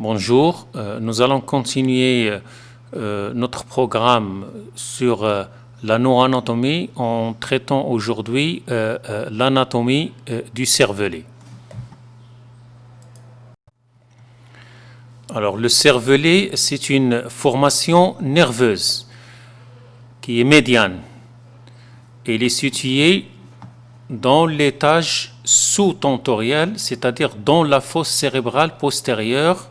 Bonjour, euh, nous allons continuer euh, notre programme sur euh, la neuroanatomie en traitant aujourd'hui l'anatomie du cervelet. Alors le cervelet, c'est une formation nerveuse qui est médiane. Elle est située dans l'étage sous-tentorial, c'est-à-dire dans la fosse cérébrale postérieure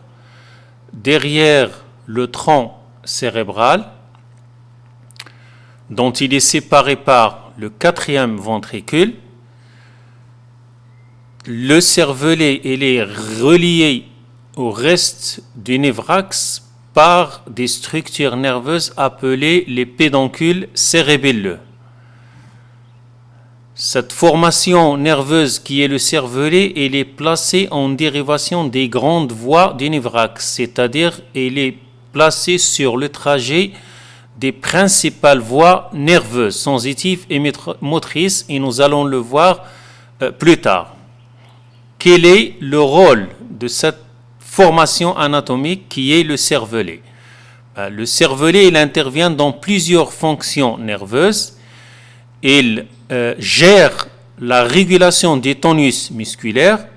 derrière le tronc cérébral, dont il est séparé par le quatrième ventricule. Le cervelet est relié au reste du névrax par des structures nerveuses appelées les pédoncules cérébelleux. Cette formation nerveuse qui est le cervelet, elle est placée en dérivation des grandes voies du névrax, c'est-à-dire elle est placée sur le trajet des principales voies nerveuses, sensitives et motrices, et nous allons le voir euh, plus tard. Quel est le rôle de cette formation anatomique qui est le cervelet? Euh, Le cervelet, il intervient dans plusieurs fonctions nerveuses. Il euh, gère la régulation des tonus musculaires,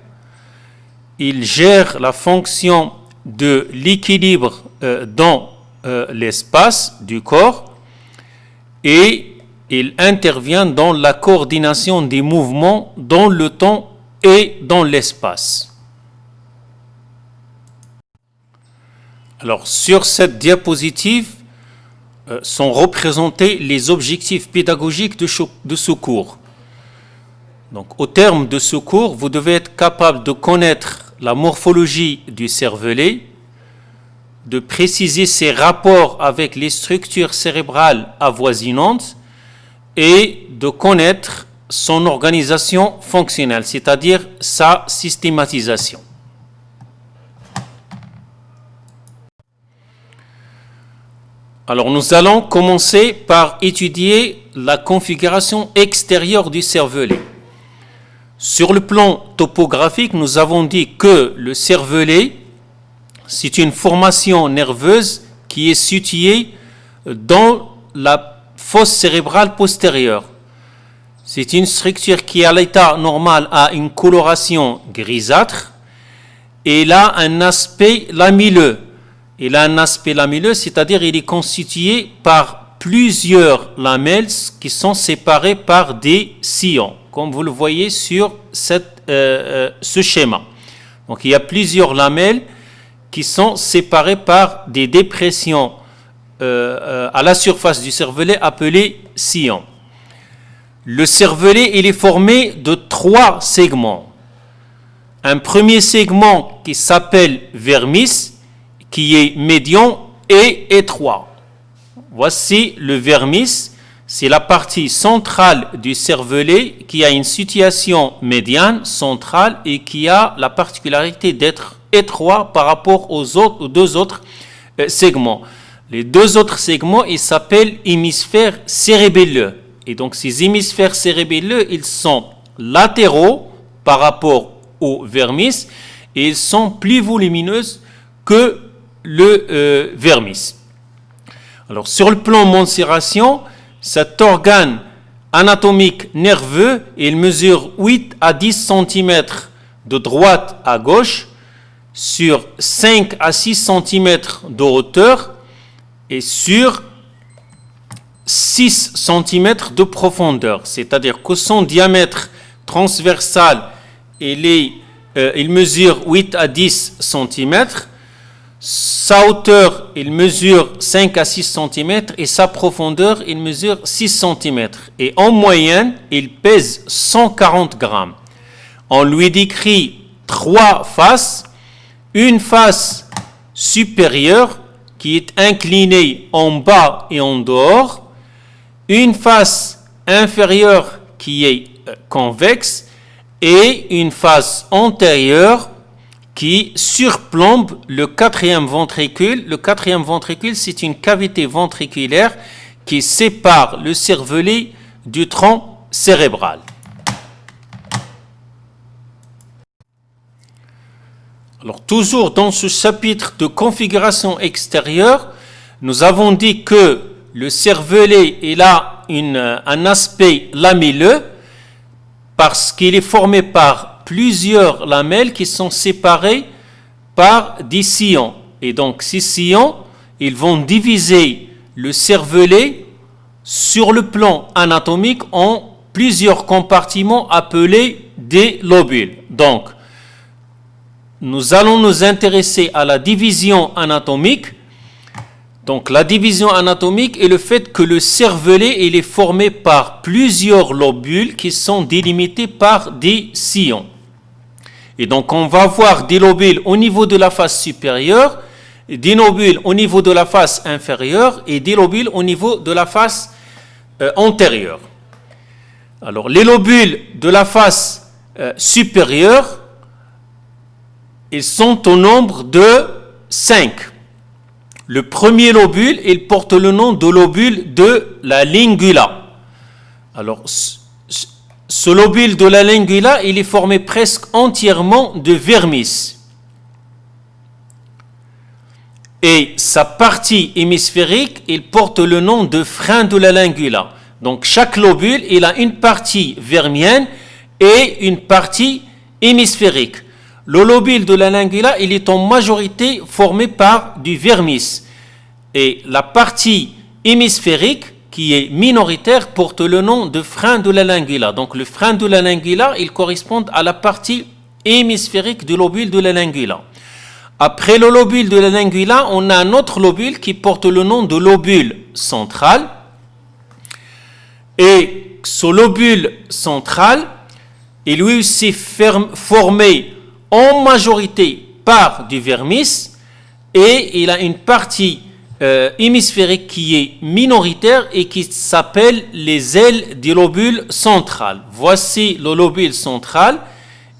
il gère la fonction de l'équilibre euh, dans euh, l'espace du corps et il intervient dans la coordination des mouvements dans le temps et dans l'espace. Alors sur cette diapositive, sont représentés les objectifs pédagogiques de, de ce cours. Donc, au terme de ce cours, vous devez être capable de connaître la morphologie du cervelet, de préciser ses rapports avec les structures cérébrales avoisinantes et de connaître son organisation fonctionnelle, c'est-à-dire sa systématisation. Alors nous allons commencer par étudier la configuration extérieure du cervelet. Sur le plan topographique, nous avons dit que le cervelet, c'est une formation nerveuse qui est située dans la fosse cérébrale postérieure. C'est une structure qui, à l'état normal, a une coloration grisâtre et a un aspect lamelleux il a un aspect lamelleux, c'est-à-dire il est constitué par plusieurs lamelles qui sont séparées par des sillons, comme vous le voyez sur euh, euh, ce schéma. Donc il y a plusieurs lamelles qui sont séparées par des dépressions euh, à la surface du cervelet appelées sillons. Le cervelet il est formé de trois segments. Un premier segment qui s'appelle vermis, qui est médian et étroit. Voici le vermis, c'est la partie centrale du cervelet qui a une situation médiane centrale et qui a la particularité d'être étroit par rapport aux, deux autres euh, segments. Les deux autres segments, ils s'appellent hémisphères cérébelleux. Et donc ces hémisphères cérébelleux, ils sont latéraux par rapport au vermis et ils sont plus volumineux que le euh, vermis. Alors sur le plan mensuration, cet organe anatomique nerveux, il mesure 8 à 10 cm de droite à gauche sur 5 à 6 cm de hauteur et sur 6 cm de profondeur. C'est-à-dire que son diamètre transversal, il, euh, il mesure 8 à 10 cm sa hauteur, il mesure 5 à 6 cm et sa profondeur, il mesure 6 cm. Et en moyenne, il pèse 140 grammes. On lui décrit trois faces. Une face supérieure qui est inclinée en bas et en dehors. Une face inférieure qui est euh, convexe et une face antérieure qui surplombe le quatrième ventricule. Le quatrième ventricule, c'est une cavité ventriculaire qui sépare le cervelet du tronc cérébral. Alors toujours dans ce chapitre de configuration extérieure, nous avons dit que le cervelet a un aspect lamelleux parce qu'il est formé par plusieurs lamelles qui sont séparées par des sillons. Et donc ces sillons, ils vont diviser le cervelet sur le plan anatomique en plusieurs compartiments appelés des lobules. Donc, nous allons nous intéresser à la division anatomique. Donc, la division anatomique est le fait que le cervelet il est formé par plusieurs lobules qui sont délimités par des sillons. Et donc, on va voir des lobules au niveau de la face supérieure, des lobules au niveau de la face inférieure et des lobules au niveau de la face euh, antérieure. Alors, les lobules de la face euh, supérieure, ils sont au nombre de 5. Le premier lobule, il porte le nom de lobule de la lingula. Alors, ce lobule de la lingula, il est formé presque entièrement de vermis. Et sa partie hémisphérique, il porte le nom de frein de la lingula. Donc chaque lobule, il a une partie vermienne et une partie hémisphérique. Le lobule de la lingula, il est en majorité formé par du vermis. Et la partie hémisphérique, est minoritaire, porte le nom de frein de la lingula. Donc le frein de la lingula, il correspond à la partie hémisphérique du lobule de la lingula. Après le lobule de la lingula, on a un autre lobule qui porte le nom de lobule central. Et ce lobule central est lui aussi formé en majorité par du vermis et il a une partie euh, hémisphérique qui est minoritaire et qui s'appelle les ailes du lobule central. Voici le lobule central.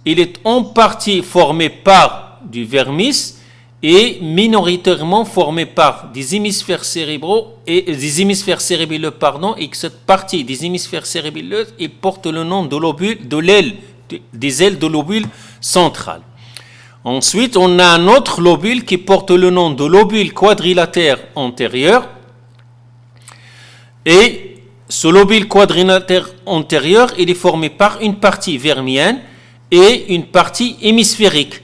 Il est en partie formé par du vermis et minoritairement formé par des hémisphères cérébraux et des hémisphères cérébraux pardon et cette partie des hémisphères cérébraux porte le nom de lobule de l'aile des ailes de lobule central. Ensuite, on a un autre lobule qui porte le nom de lobule quadrilatère antérieur. Et ce lobule quadrilatère antérieur, il est formé par une partie vermienne et une partie hémisphérique.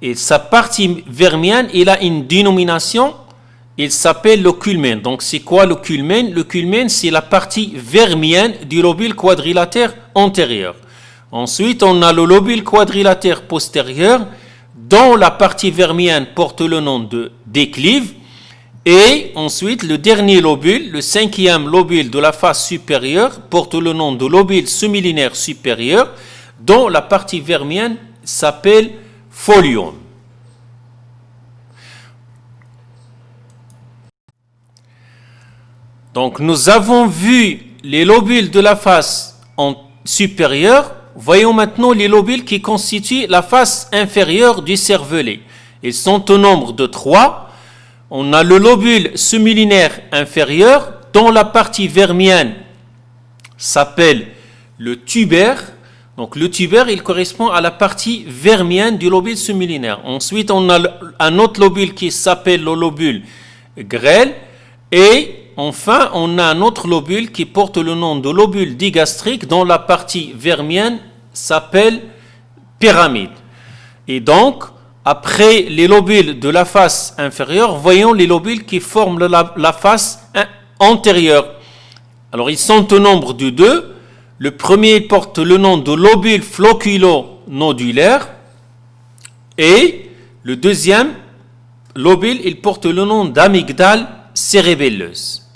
Et sa partie vermienne, il a une dénomination, il s'appelle le culmen. Donc c'est quoi le culmen Le culmen, c'est la partie vermienne du lobule quadrilatère antérieur. Ensuite, on a le lobule quadrilatère postérieur, dont la partie vermienne porte le nom de déclive. Et ensuite, le dernier lobule, le cinquième lobule de la face supérieure, porte le nom de lobule semi-linéaire supérieur, dont la partie vermienne s'appelle folium. Donc, nous avons vu les lobules de la face supérieure Voyons maintenant les lobules qui constituent la face inférieure du cervelet. Ils sont au nombre de trois. On a le lobule semi-linéaire inférieur, dont la partie vermienne s'appelle le tubaire. Donc le tubaire, il correspond à la partie vermienne du lobule semi-linéaire. Ensuite, on a un autre lobule qui s'appelle le lobule grêle. Et enfin, on a un autre lobule qui porte le nom de lobule digastrique, dont la partie vermienne s'appelle pyramide. Et donc, après les lobules de la face inférieure, voyons les lobules qui forment la, face antérieure. Alors, ils sont au nombre de deux. Le premier porte le nom de lobule floculo-nodulaire. Et le deuxième lobule, il porte le nom d'amygdale cérébelleuse.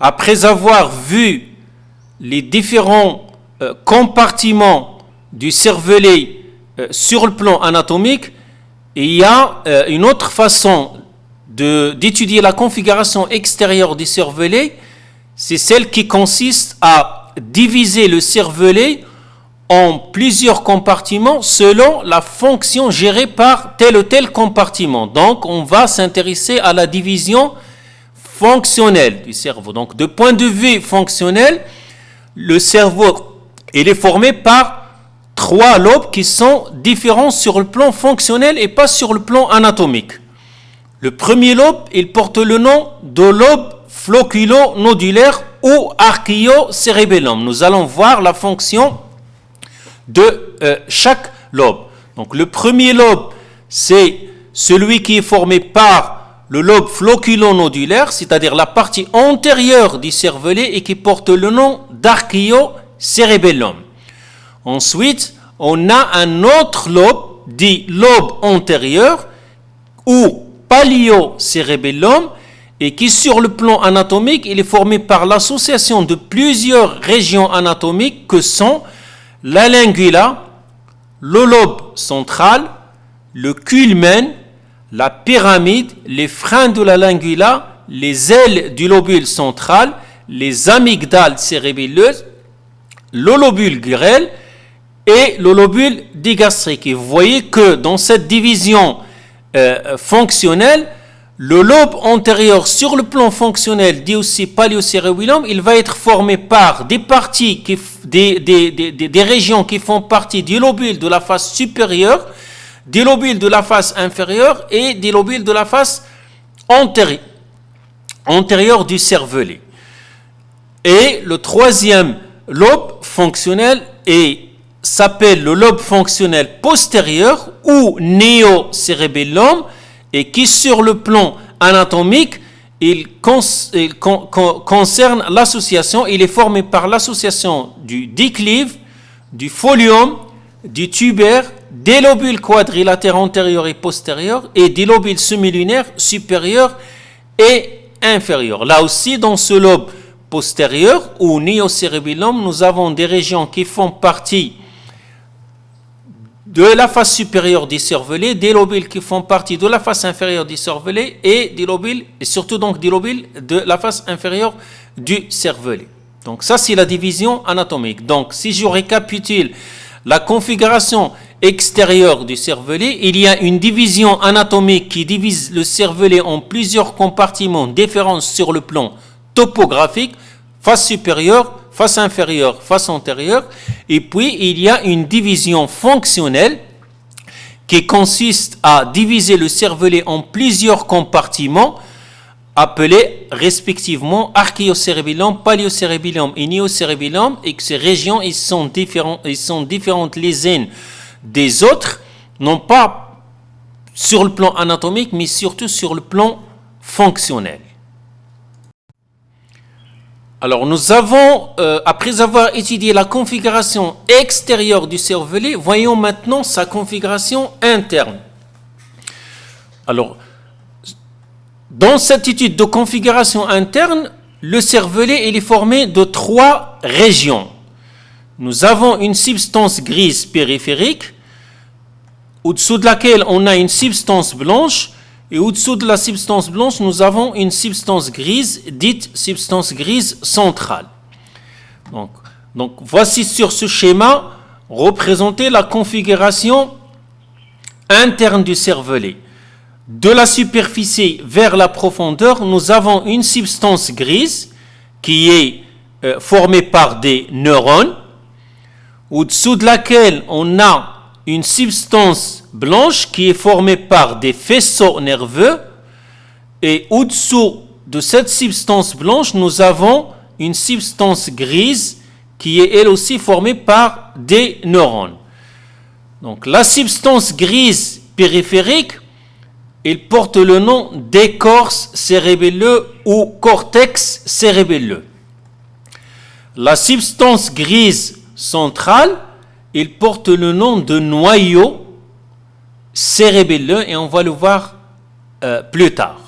Après avoir vu les différents euh, compartiments du cervelet euh, sur le plan anatomique, il y a euh, une autre façon d'étudier la configuration extérieure du cervelet, c'est celle qui consiste à diviser le cervelet en plusieurs compartiments selon la fonction gérée par tel ou tel compartiment. Donc, on va s'intéresser à la division fonctionnelle du cerveau. Donc, de point de vue fonctionnel, le cerveau, il est formé par trois lobes qui sont différents sur le plan fonctionnel et pas sur le plan anatomique. Le premier lobe, il porte le nom de lobe floculo-nodulaire ou archio-cérébellum. Nous allons voir la fonction de euh, chaque lobe. Donc le premier lobe, c'est celui qui est formé par le lobe floculo-nodulaire, c'est-à-dire la partie antérieure du cervelet et qui porte le nom d'archio-cérébellum. Ensuite, on a un autre lobe, dit lobe antérieur ou palio-cérébellum, et qui sur le plan anatomique, est formé par l'association de plusieurs régions anatomiques que sont la lingula, le lobe central, le culmen, la pyramide, les freins de la lingula, les ailes du lobule central, les amygdales cérébelleuses, le lobule grêle et le lobule digastrique. Et vous voyez que dans cette division euh, fonctionnelle, le lobe antérieur, sur le plan fonctionnel, dit aussi paleocérébellum, il va être formé par des parties, des, régions qui font partie du lobule de la face supérieure, des lobules de la face inférieure et des lobules de la face antérieure, du cervelet. Et le troisième lobe fonctionnel s'appelle le lobe fonctionnel postérieur ou néocérébellum et qui sur le plan anatomique, il, concerne l'association, il est formé par l'association du déclive, du folium, du tuber, des lobules quadrilatères antérieurs et postérieurs et des lobules semilunaires supérieurs et inférieurs. Là aussi, dans ce lobe postérieur ou néocérébellum, nous avons des régions qui font partie de la face supérieure du cervelet, des lobules qui font partie de la face inférieure du cervelet et des lobules, et surtout donc des lobules de la face inférieure du cervelet. Donc ça c'est la division anatomique. Donc si je récapitule la configuration extérieure du cervelet, il y a une division anatomique qui divise le cervelet en plusieurs compartiments différents sur le plan topographique, face supérieure, face inférieure, face antérieure. Et puis, il y a une division fonctionnelle qui consiste à diviser le cervelet en plusieurs compartiments appelés respectivement archéocérébellum, paléocérébellum et néocérébellum et que ces régions ils sont différentes les unes des autres, non pas sur le plan anatomique, mais surtout sur le plan fonctionnel. Alors nous avons, euh, après avoir étudié la configuration extérieure du cervelet, voyons maintenant sa configuration interne. Alors, dans cette étude de configuration interne, le cervelet est formé de trois régions. Nous avons une substance grise périphérique, au-dessous de laquelle on a une substance blanche, et au-dessous de la substance blanche, nous avons une substance grise, dite substance grise centrale. Donc, voici sur ce schéma représenter la configuration interne du cervelet. De la superficie vers la profondeur, nous avons une substance grise qui est euh, formée par des neurones, au-dessous de laquelle on a une substance blanche qui est formée par des faisceaux nerveux et au-dessous de cette substance blanche, nous avons une substance grise qui est elle aussi formée par des neurones. Donc la substance grise périphérique, elle porte le nom d'écorce cérébelleux ou cortex cérébelleux. La substance grise centrale, il porte le nom de noyau cérébelleux et on va le voir euh, plus tard.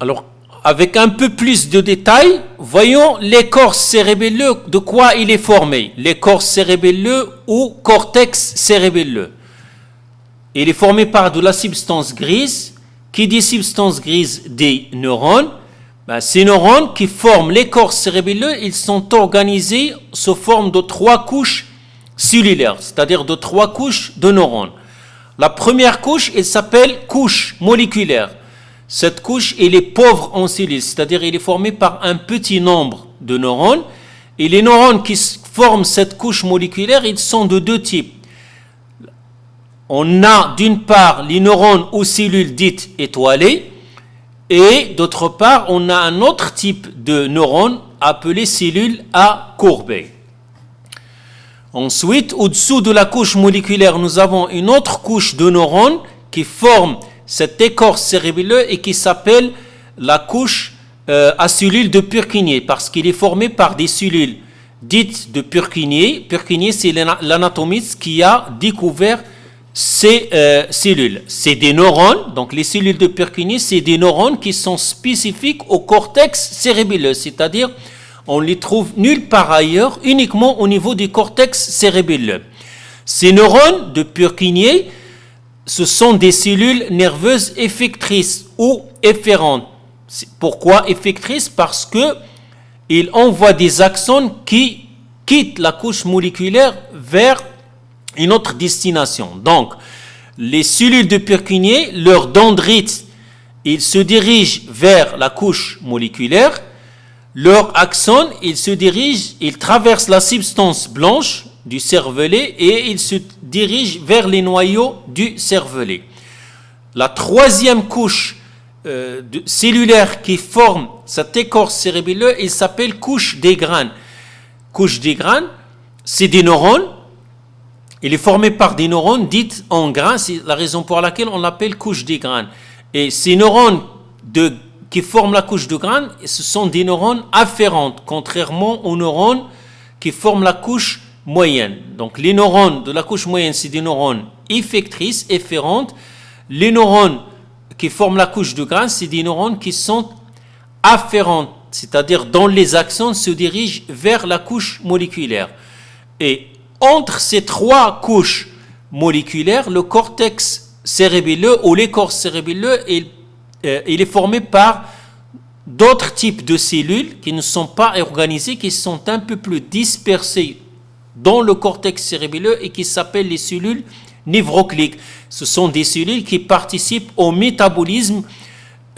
Alors, avec un peu plus de détails, voyons l'écorce cérébelleux, de quoi il est formé. L'écorce cérébelleux ou cortex cérébelleux. Il est formé par de la substance grise. Qui dit substance grise des neurones ben, ces neurones qui forment l'écorce cérébelleux, ils sont organisés sous forme de trois couches cellulaires, c'est-à-dire de trois couches de neurones. La première couche, elle s'appelle couche moléculaire. Cette couche, elle est pauvre en cellules, c'est-à-dire elle est formée par un petit nombre de neurones. Et les neurones qui forment cette couche moléculaire, ils sont de deux types. On a d'une part les neurones aux cellules dites étoilées, et d'autre part, on a un autre type de neurones appelé cellules à courbées. Ensuite, au-dessous de la couche moléculaire, nous avons une autre couche de neurones qui forme cette écorce cérébrale et qui s'appelle la couche euh, à cellules de Purkinje, parce qu'il est formé par des cellules dites de Purkinje. Purkinje, c'est l'anatomiste qui a découvert ces euh, cellules. C'est des neurones, donc les cellules de Purkinje, c'est des neurones qui sont spécifiques au cortex cérébelleux, c'est-à-dire on les trouve nulle part ailleurs, uniquement au niveau du cortex cérébelleux. Ces neurones de Purkinje, ce sont des cellules nerveuses effectrices ou efférentes. Pourquoi effectrices? Parce que ils envoient des axones qui quittent la couche moléculaire vers une autre destination. Donc, les cellules de Purkinje, leur dendrite, ils se dirigent vers la couche moléculaire. Leur axone, ils se dirigent, ils traversent la substance blanche du cervelet et ils se dirigent vers les noyaux du cervelet. La troisième couche euh, cellulaire qui forme cette écorce cérébrale, il s'appelle couche des graines. Couche des graines, c'est des neurones il est formé par des neurones dites en grains, c'est la raison pour laquelle on l'appelle couche des graines. Et ces neurones qui forment la couche de graines, ce sont des neurones afférentes, contrairement aux neurones qui forment la couche moyenne. Donc les neurones de la couche moyenne, c'est des neurones effectrices, efférentes. Les neurones qui forment la couche de graines, c'est des neurones qui sont afférentes, c'est-à-dire dont les axones se dirigent vers la couche moléculaire. Et entre ces trois couches moléculaires, le cortex cérébelleux ou l'écorce cérébelleux, euh, il est formé par d'autres types de cellules qui ne sont pas organisées, qui sont un peu plus dispersées dans le cortex cérébelleux et qui s'appellent les cellules névrocliques. Ce sont des cellules qui participent au métabolisme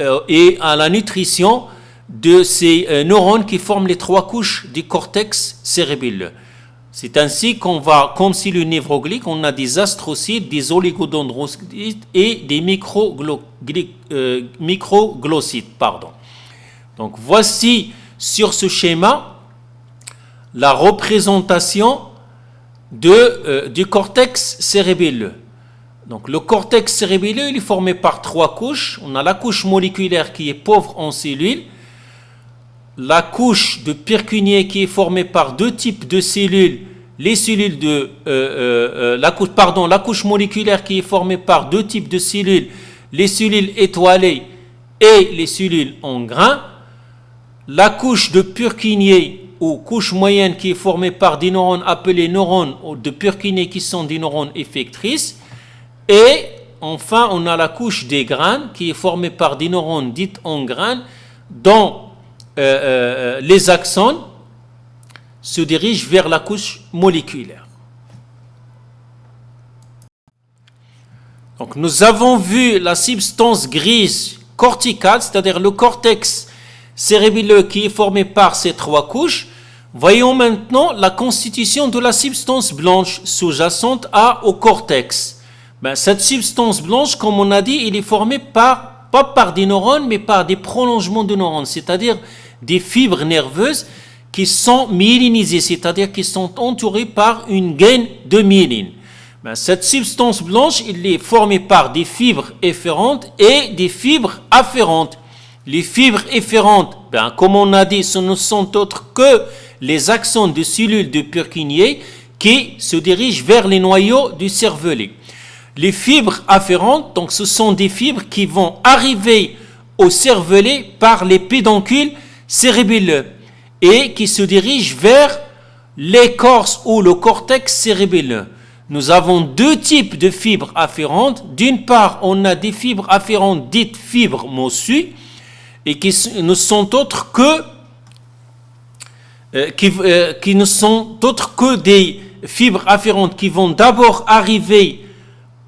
euh, et à la nutrition de ces euh, neurones qui forment les trois couches du cortex cérébelleux. C'est ainsi qu'on va, comme si le névroglique, on a des astrocytes, des oligodendrocytes et des euh, microglossites. Pardon. Donc voici sur ce schéma la représentation euh, du cortex cérébelleux. Donc le cortex cérébelleux est formé par trois couches. On a la couche moléculaire qui est pauvre en cellules, la couche de Purkinje qui est formée par deux types de cellules, les cellules de euh, euh, euh, la couche pardon, la couche moléculaire qui est formée par deux types de cellules, les cellules étoilées et les cellules en grains, la couche de Purkinje ou couche moyenne qui est formée par des neurones appelés neurones de Purkinje qui sont des neurones effectrices. Et enfin on a la couche des grains qui est formée par des neurones dites en grains dont euh, euh, les axones se dirigent vers la couche moléculaire. Donc nous avons vu la substance grise corticale, c'est-à-dire le cortex cérébreux qui est formé par ces trois couches. Voyons maintenant la constitution de la substance blanche sous-jacente au cortex. Ben, cette substance blanche, comme on a dit, il est formée par pas par des neurones, mais par des prolongements de neurones, c'est-à-dire des fibres nerveuses qui sont myélinisées, c'est-à-dire qui sont entourées par une gaine de myéline. Ben, cette substance blanche, est formée par des fibres efférentes et des fibres afférentes. Les fibres efférentes, ben, comme on a dit, ce ne sont autres que les axones de cellules de Purkinje qui se dirigent vers les noyaux du cervelet. Les fibres afférentes, donc ce sont des fibres qui vont arriver au cervelet par les pédoncules cérébelleux et qui se dirigent vers l'écorce ou le cortex cérébelleux. Nous avons deux types de fibres afférentes. D'une part, on a des fibres afférentes dites fibres mossues et qui ne sont autres que qui, qui ne sont autres que des fibres afférentes qui vont d'abord arriver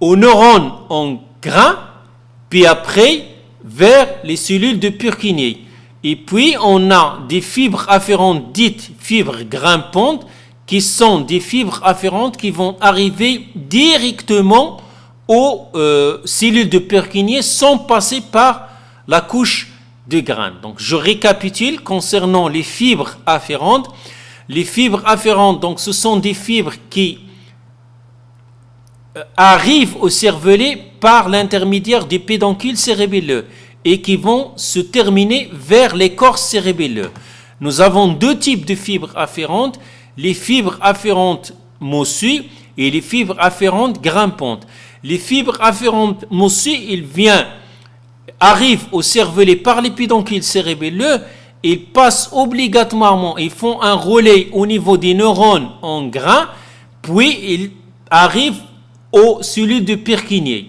aux neurones en grains, puis après vers les cellules de Purkinje. Et puis, on a des fibres afférentes dites fibres grimpantes, qui sont des fibres afférentes qui vont arriver directement aux euh, cellules de Purkinje sans passer par la couche de graines. Donc, je récapitule concernant les fibres afférentes. Les fibres afférentes, donc, ce sont des fibres qui arrivent au cervelet par l'intermédiaire des pédoncules cérébelleux et qui vont se terminer vers l'écorce cérébelleux. Nous avons deux types de fibres afférentes, les fibres afférentes mossues et les fibres afférentes grimpantes. Les fibres afférentes mossues, ils viennent, arrivent au cervelet par les pédoncules cérébelleux, ils passent obligatoirement, ils font un relais au niveau des neurones en grain, puis ils arrivent aux cellules de Purkinje.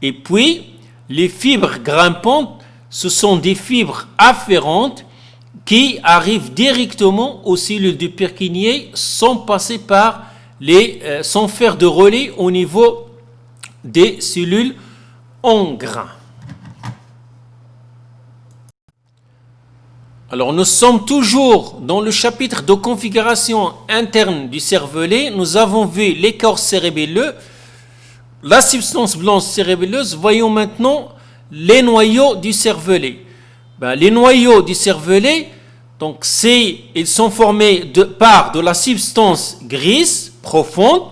Et puis, les fibres grimpantes, ce sont des fibres afférentes qui arrivent directement aux cellules du Purkinje sans passer par les, euh, sans faire de relais au niveau des cellules en grain. Alors nous sommes toujours dans le chapitre de configuration interne du cervelet. Nous avons vu l'écorce cérébelleux, la substance blanche cérébelleuse. Voyons maintenant les noyaux du cervelet. Ben, les noyaux du cervelet, donc ils sont formés par de la substance grise profonde.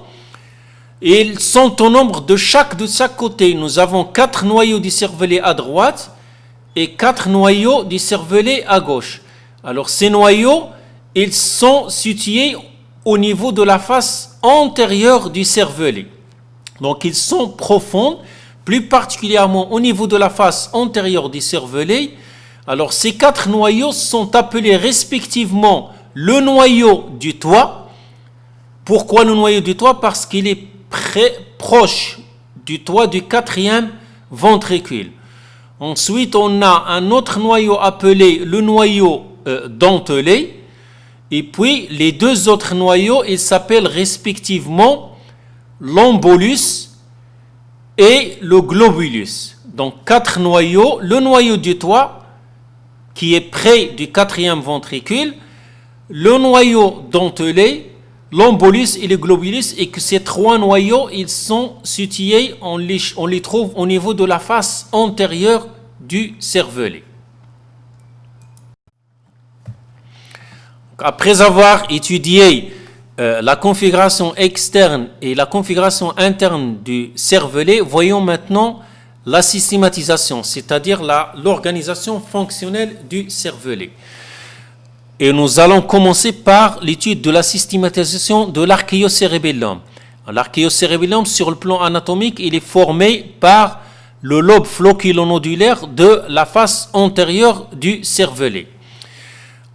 Ils sont au nombre de chaque de chaque côté. Nous avons quatre noyaux du cervelet à droite et quatre noyaux du cervelet à gauche. Alors ces noyaux, ils sont situés au niveau de la face antérieure du cervelet. Donc ils sont profonds plus particulièrement au niveau de la face antérieure du cervelet. Alors ces quatre noyaux sont appelés respectivement le noyau du toit. Pourquoi le noyau du toit? Parce qu'il est proche du toit du quatrième ventricule. Ensuite, on a un autre noyau appelé le noyau euh, dentelé. Et puis, les deux autres noyaux, ils s'appellent respectivement l'embolus et le globulus. Donc quatre noyaux, le noyau du toit qui est près du quatrième ventricule, le noyau dentelé, l'embolus et le globulus, et que ces trois noyaux, ils sont situés, on les, on les trouve au niveau de la face antérieure du cervelet. Après avoir étudié euh, la configuration externe et la configuration interne du cervelet, voyons maintenant la systématisation, c'est-à-dire l'organisation fonctionnelle du cervelet. Et nous allons commencer par l'étude de la systématisation de l'archéocérébellum. L'archéocérébellum, sur le plan anatomique, il est formé par le lobe floculonodulaire de la face antérieure du cervelet.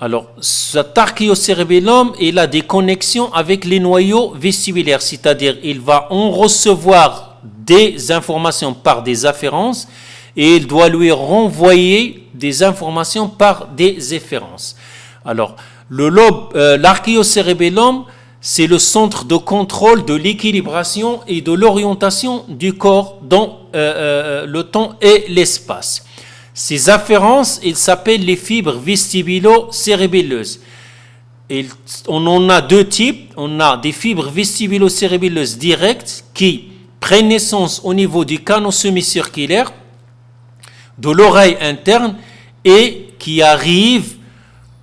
Alors, cet archéocérébellum, il a des connexions avec les noyaux vestibulaires, c'est-à-dire il va en recevoir des informations par des afférences et il doit lui renvoyer des informations par des efférences. Alors, le lobe, euh, l'archéocérébellum, c'est le centre de contrôle de l'équilibration et de l'orientation du corps dans euh, euh, le temps et l'espace. Ces afférences, ils s'appellent les fibres vestibulo-cérébelleuses. On en a deux types. On a des fibres vestibulo-cérébelleuses directes qui prennent naissance au niveau du canal semi-circulaire, de l'oreille interne, et qui arrivent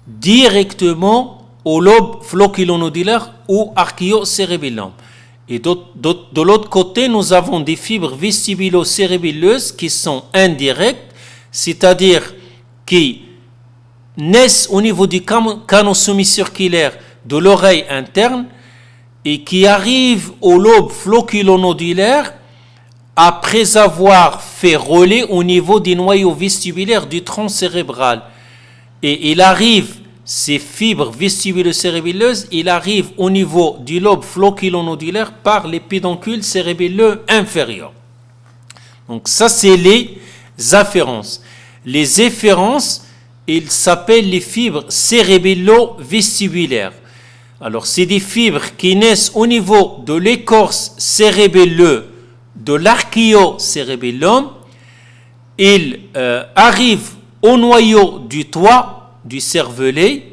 directement au lobe flocculonodulaire ou archéocérébellum. Et de l'autre côté, nous avons des fibres vestibulo-cérébelleuses qui sont indirectes c'est-à-dire qui naissent au niveau du canon semi-circulaire de l'oreille interne et qui arrivent au lobe floculonodulaire après avoir fait relais au niveau des noyaux vestibulaires du tronc cérébral. Et il arrive, ces fibres vestibulo-cérébelleuses, il arrive au niveau du lobe floculonodulaire par les pédoncules cérébelleux inférieurs. Donc ça, c'est les afférences. Les efférences, ils s'appellent les fibres cérébello-vestibulaires. Alors, c'est des fibres qui naissent au niveau de l'écorce cérébelleuse de l'archéocérébellum. Ils euh, arrivent au noyau du toit du cervelet.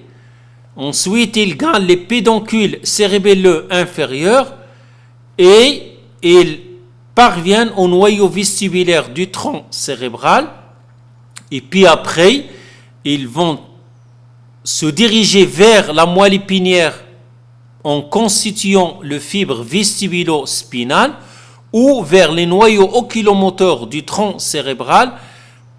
Ensuite, il gagne les pédoncules cérébelleux inférieurs et ils parviennent au noyau vestibulaire du tronc cérébral. Et puis après, ils vont se diriger vers la moelle épinière en constituant le fibre vestibulo-spinal ou vers les noyaux oculomoteurs du tronc cérébral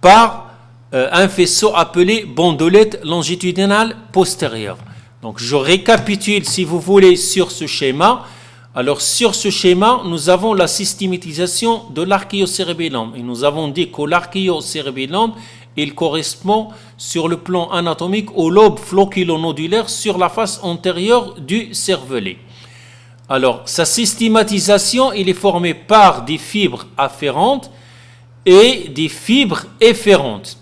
par euh, un faisceau appelé bandelette longitudinale postérieure. Donc je récapitule si vous voulez sur ce schéma. Alors sur ce schéma, nous avons la systématisation de l'archéocérébellum. Et nous avons dit que l'archéocérébellum, il correspond sur le plan anatomique au lobe floculonodulaire sur la face antérieure du cervelet. Alors, sa systématisation, il est formé par des fibres afférentes et des fibres efférentes.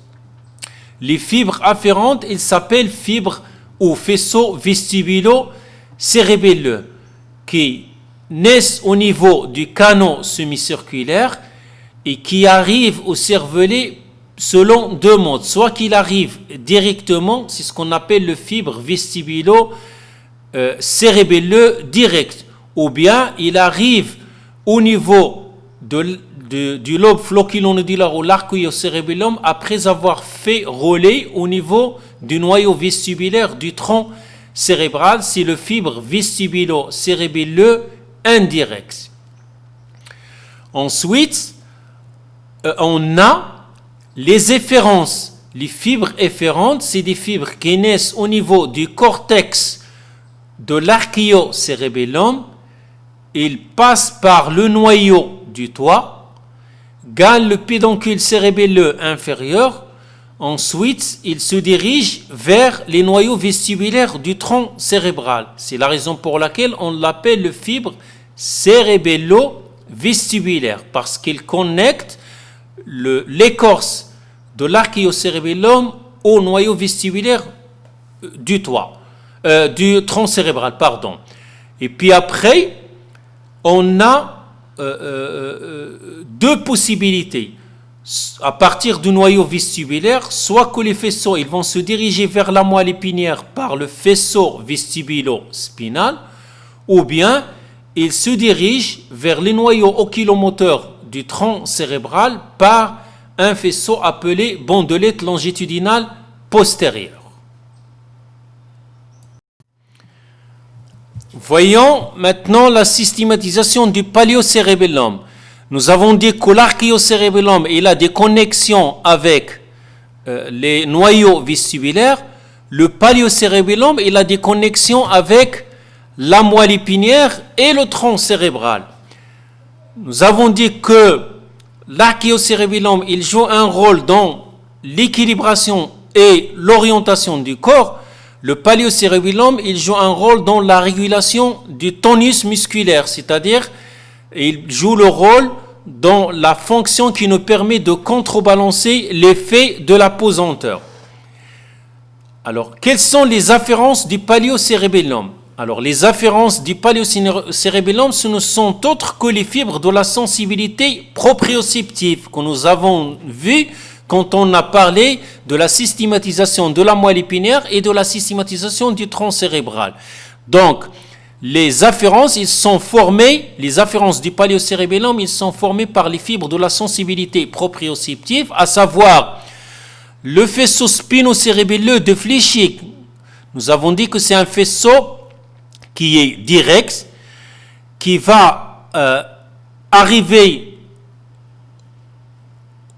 Les fibres afférentes, ils s'appellent fibres ou faisceaux vestibulo-cérébelleux qui naissent au niveau du canot semicirculaire et qui arrivent au cervelet selon deux modes. Soit qu'il arrive directement, c'est ce qu'on appelle le fibre vestibulo-cérébelleux direct, ou bien il arrive au niveau du lobe flocculonodulaire ou l'archéocérébellum après avoir fait rouler au niveau du noyau vestibulaire du tronc cérébral, c'est le fibre vestibulo-cérébelleux indirect. Ensuite, euh, on a les efférences. Les fibres efférentes, c'est des fibres qui naissent au niveau du cortex de l'archéocérébellum. Ils passent par le noyau du toit, gagnent le pédoncule cérébelleux inférieur. Ensuite, ils se dirigent vers les noyaux vestibulaires du tronc cérébral. C'est la raison pour laquelle on l'appelle le fibre cérébello-vestibulaire, parce qu'il connecte l'écorce de l'archéocérébellum au noyau vestibulaire euh, du toit, euh, du tronc cérébral, pardon. Et puis après, on a euh, deux possibilités. À partir du noyau vestibulaire, soit que les faisceaux vont se diriger vers la moelle épinière par le faisceau vestibulo-spinal, ou bien ils se dirigent vers les noyaux oculomoteurs du tronc cérébral par un faisceau appelé bandelette longitudinale postérieure. Voyons maintenant la systématisation du paléocérébellum. Nous avons dit que l'archéocérébellum il a des connexions avec euh, les noyaux vestibulaires. Le paléocérébellum il a des connexions avec la moelle épinière et le tronc cérébral. Nous avons dit que l'archéocérébellum, il joue un rôle dans l'équilibration et l'orientation du corps. Le paléocérébellum, il joue un rôle dans la régulation du tonus musculaire, c'est-à-dire il joue le rôle dans la fonction qui nous permet de contrebalancer l'effet de la pesanteur. Alors, quelles sont les afférences du paléocérébellum? Alors, les afférences du paléocérébellum, ce ne sont autres que les fibres de la sensibilité proprioceptive que nous avons vues quand on a parlé de la systématisation de la moelle épinière et de la systématisation du tronc cérébral. Donc, les afférences, ils sont formés, les afférences du paléocérébellum, ils sont formés par les fibres de la sensibilité proprioceptive, à savoir le faisceau spinocérébelleux de Fléchier. Nous avons dit que c'est un faisceau qui est direct, qui va euh, arriver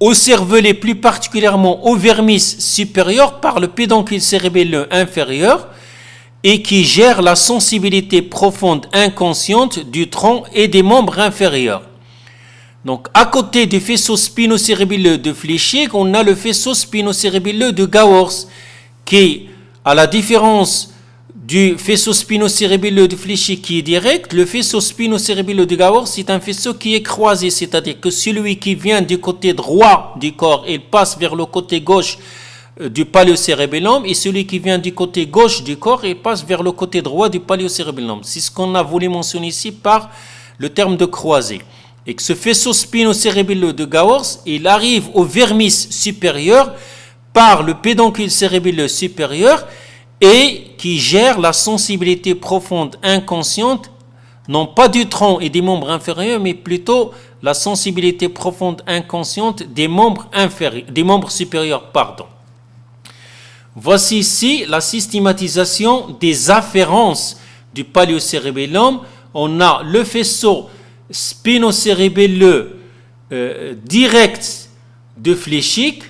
au cervelet, plus particulièrement au vermis supérieur par le pédoncule cérébelleux inférieur et qui gère la sensibilité profonde inconsciente du tronc et des membres inférieurs. Donc, à côté du faisceau spinocérébelleux de Fléchier, on a le faisceau spinocérébelleux de Gowers, qui, à la différence du faisceau spinocérébelleux de Fléchy qui est direct, le faisceau spinocérébelleux de c'est un faisceau qui est croisé, c'est-à-dire que celui qui vient du côté droit du corps, il passe vers le côté gauche euh, du paléocérébellum, et celui qui vient du côté gauche du corps, il passe vers le côté droit du paléocérébellum. C'est ce qu'on a voulu mentionner ici par le terme de croisé. Et que ce faisceau spinocérébelleux de Gawors, il arrive au vermis supérieur, par le pédoncule cérébelleux supérieur et qui gère la sensibilité profonde inconsciente, non pas du tronc et des membres inférieurs, mais plutôt la sensibilité profonde inconsciente des membres, supérieurs. Pardon. Voici ici la systématisation des afférences du paléocérébellum. On a le faisceau spinocérébelleux euh, direct de fléchique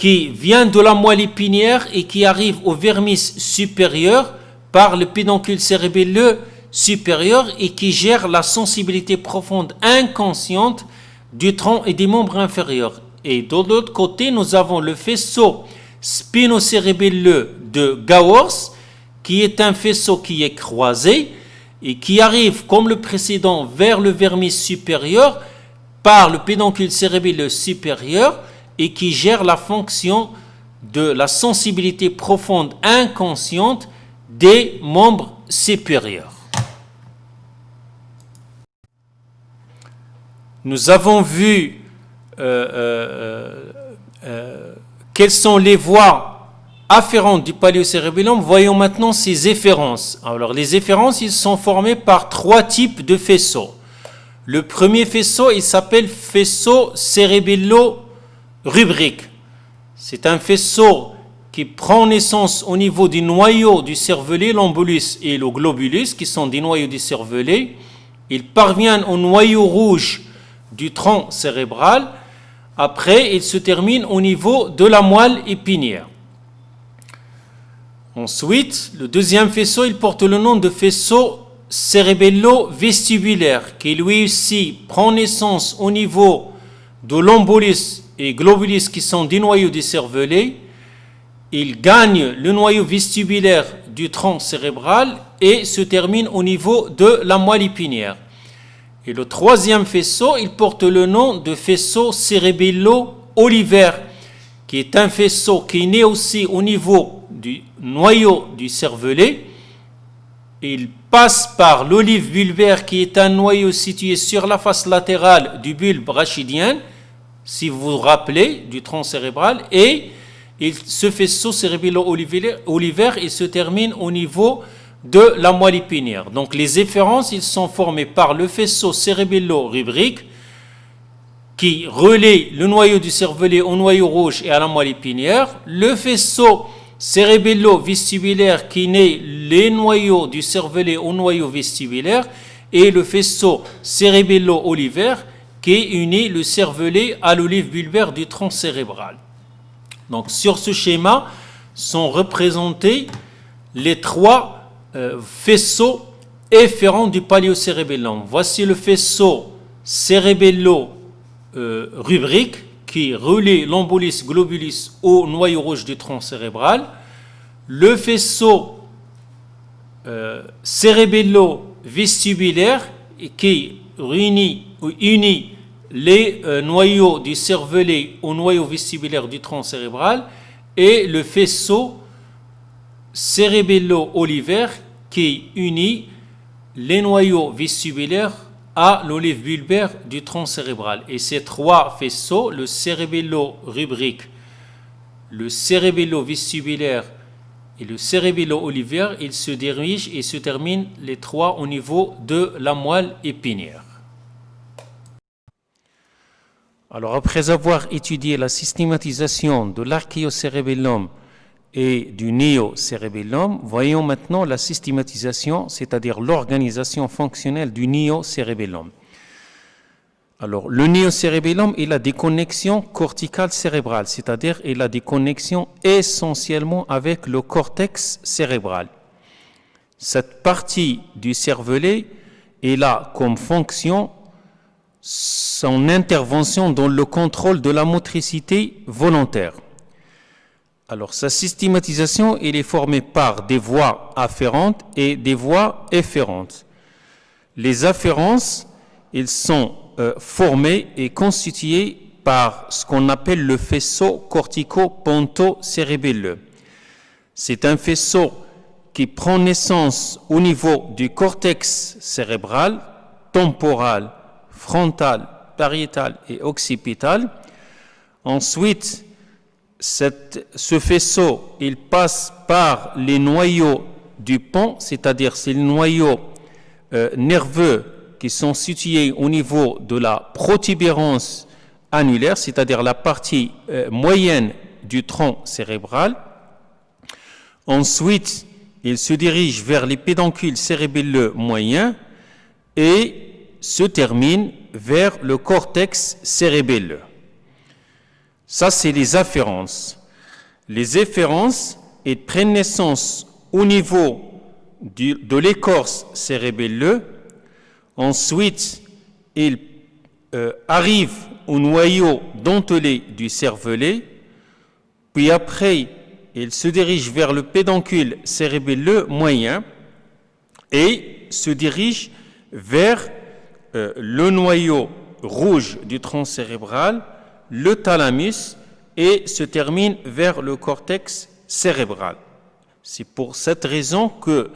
qui vient de la moelle épinière et qui arrive au vermis supérieur par le pédoncule cérébelleux supérieur et qui gère la sensibilité profonde inconsciente du tronc et des membres inférieurs. Et de l'autre côté, nous avons le faisceau spinocérébelleux de Gowers, qui est un faisceau qui est croisé et qui arrive, comme le précédent, vers le vermis supérieur par le pédoncule cérébelleux supérieur et qui gère la fonction de la sensibilité profonde inconsciente des membres supérieurs. Nous avons vu euh, euh, euh, quelles sont les voies afférentes du paléocérébellum. Voyons maintenant ses efférences. Alors, les efférences, ils sont formés par trois types de faisceaux. Le premier faisceau, il s'appelle faisceau cérébello-rubrique. C'est un faisceau qui prend naissance au niveau du noyau du cervelet, l'embolus et le globulus, qui sont des noyaux du cervelet. Il parvient au noyau rouge du tronc cérébral. Après, il se termine au niveau de la moelle épinière. Ensuite, le deuxième faisceau, il porte le nom de faisceau cérébello-vestibulaire, qui lui aussi prend naissance au niveau de l'embolus et globulus qui sont des noyaux du cervelet. Il gagne le noyau vestibulaire du tronc cérébral et se termine au niveau de la moelle épinière. Et le troisième faisceau, il porte le nom de faisceau cérébello-olivaire, qui est un faisceau qui né aussi au niveau du noyau du cervelet. Il passe par l'olive bulbaire, qui est un noyau situé sur la face latérale du bulbe rachidien, si vous vous rappelez, du tronc cérébral, et il, ce faisceau cérébello-olivaire, il se termine au niveau de la moelle épinière. Donc les efférences, ils sont formés par le faisceau cérébello-rubrique qui relaie le noyau du cervelet au noyau rouge et à la moelle épinière, le faisceau cérébello-vestibulaire qui naît les noyaux du cervelet au noyau vestibulaire et le faisceau cérébello-olivaire qui unit le cervelet à l'olive bulbaire du tronc cérébral. Donc sur ce schéma sont représentés les trois euh, faisceau efférent du paléocérébellum. Voici le faisceau cérébello-rubrique euh, qui relie l'embolus globulus au noyau rouge du tronc cérébral. Le faisceau euh, cérébello-vestibulaire qui réunit unit les noyaux du cervelet au noyau vestibulaire du tronc cérébral et le faisceau cérébello-olivaire qui unit les noyaux vestibulaires à l'olive bulbaire du tronc cérébral. Et ces trois faisceaux, le cérébello-rubrique, le cérébello-vestibulaire et le cérébello-olivaire, ils se dirigent et se terminent les trois au niveau de la moelle épinière. Alors après avoir étudié la systématisation de l'archéocérébellum et du néocérébellum, voyons maintenant la systématisation, c'est-à-dire l'organisation fonctionnelle du néocérébellum. Alors, le néocérébellum, il a des connexions corticales cérébrales, c'est-à-dire il a des connexions essentiellement avec le cortex cérébral. Cette partie du cervelet, est a comme fonction son intervention dans le contrôle de la motricité volontaire. Alors, sa systématisation, elle est formée par des voies afférentes et des voies efférentes. Les afférences, elles sont euh, formées et constituées par ce qu'on appelle le faisceau cortico-ponto-cérébelleux. C'est un faisceau qui prend naissance au niveau du cortex cérébral, temporal, frontal, pariétal et occipital. Ensuite, ce faisceau, il passe par les noyaux du pont, c'est-à-dire c'est les noyaux euh, nerveux qui sont situés au niveau de la protubérance annulaire, c'est-à-dire la partie euh, moyenne du tronc cérébral. Ensuite, il se dirige vers les pédoncules cérébelleux moyens et se termine vers le cortex cérébelleux. Ça, c'est les afférences. Les efférences prennent naissance au niveau de l'écorce cérébelleux. Ensuite, ils euh, arrivent au noyau dentelé du cervelet. Puis après, ils se dirigent vers le pédoncule cérébelleux moyen et se dirigent vers euh, le noyau rouge du tronc cérébral, le thalamus, et se termine vers le cortex cérébral. C'est pour cette raison que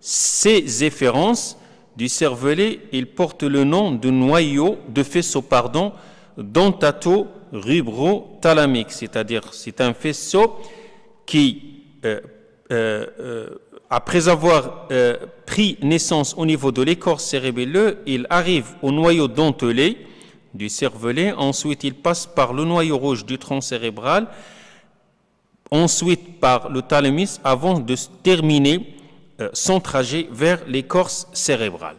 ces efférences du cervelet, ils portent le nom de noyau, de faisceau, pardon, dentato-rubro-thalamique, c'est-à-dire c'est un faisceau qui, euh, euh, après avoir euh, pris naissance au niveau de l'écorce cérébelleux, il arrive au noyau dentelé du cervelet, ensuite il passe par le noyau rouge du tronc cérébral, ensuite par le thalamus avant de terminer euh, son trajet vers l'écorce cérébrale.